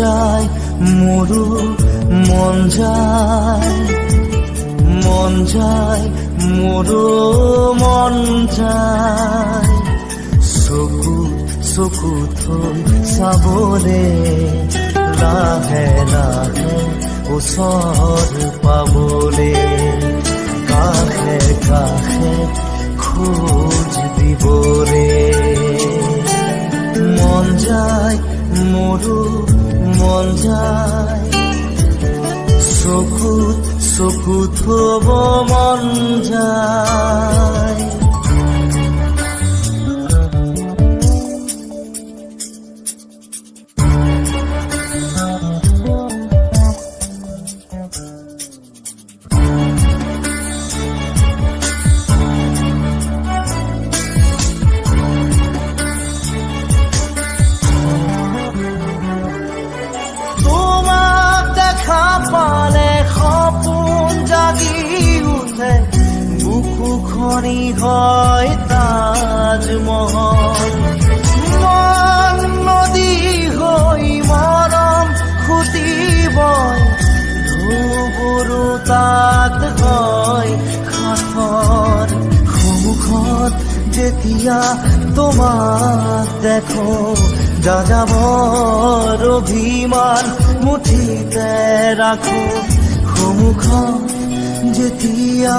যায় মোৰো মন যায় মন যায় মোৰো মন যায়। চকু চকু থৈ চাবলে লাহে লাহে ওচৰ পাবলে। কাষে কাষে খোজ দিবলে। মন যায় মোৰো মন যায়। চকুত চকুত থব মন যায়। খনি হয় তাজমহল। মন নদী হৈ মৰম খুটিবই ধুবুৰু তাত হয় সাঁথৰ সন্মুখত যেতিয়া তোমাক দেখো যাযাবৰ অভিমান মুঠিতে ৰাখো সন্মুখত যেতিয়া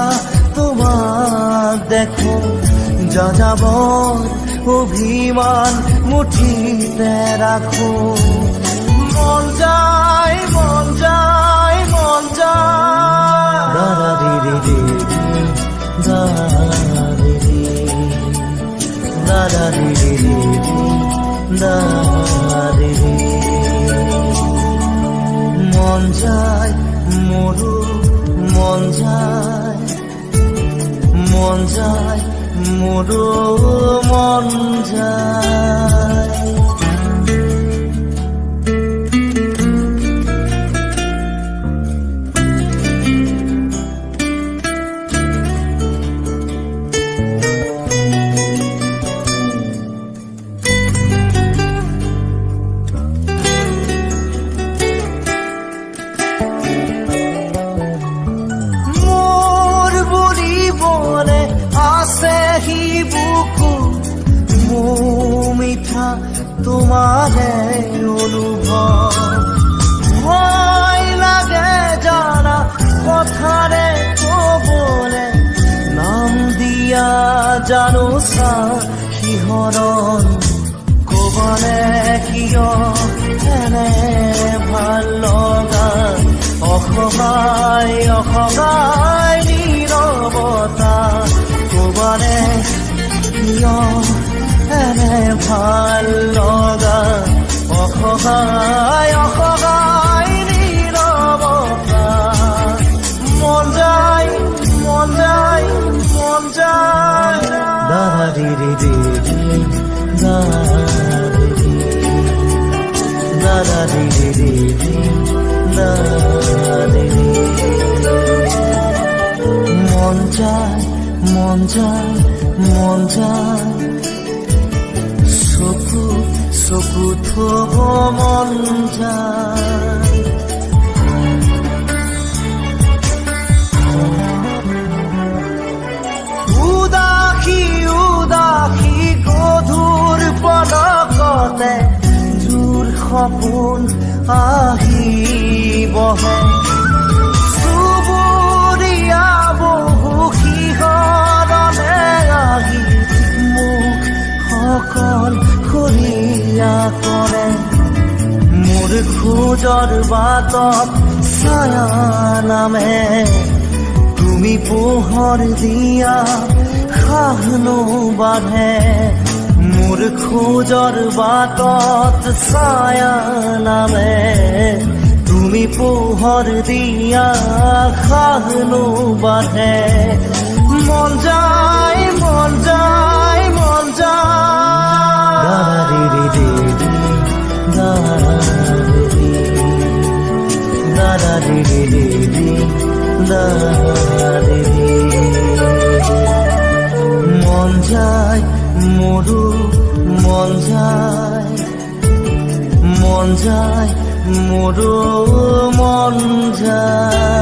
তোমাক দেখো যাযাবৰ অভিমান মুঠিতে ৰাখো মন যায় মন যায় মন যায়। দাদা দিদি দিদি দাদা দিদি দাদা দিদি দাদা দিদি মন যায় মোৰো মন যায়। মন যায় মোৰো মন যায় মোৰ মিঠা তোমাৰে অনুভৱ ভয় লাগে জানা কথাৰে কবলে। নাম দিয়া জানো চা সিহঁৰণ কবলে কিয় এনে ভালো লগা? অসহায় অসহায় নীৰৱতা মন যায় মন যায়। চকু চকু থব মন যায়। উদাসী উদাসী গধুৰ পদকতে জোৰ সপোন আহি বহে চুবুৰীয়া বহু সিহঁতনে কৰে মোৰ খোজৰ বাটত ছায়া নামে তুমি পোহৰ দিয়া খাহনো বাঢ়ে মোৰ খোজৰ বাটত ছায়া নামে তুমি পোহৰ দিয়া খাহনো বাঢ়ে মন যায় মন যায় মন যায় দাদা দিদি মন যায় মোৰো মন যায় মন যায় মোৰো মন যায়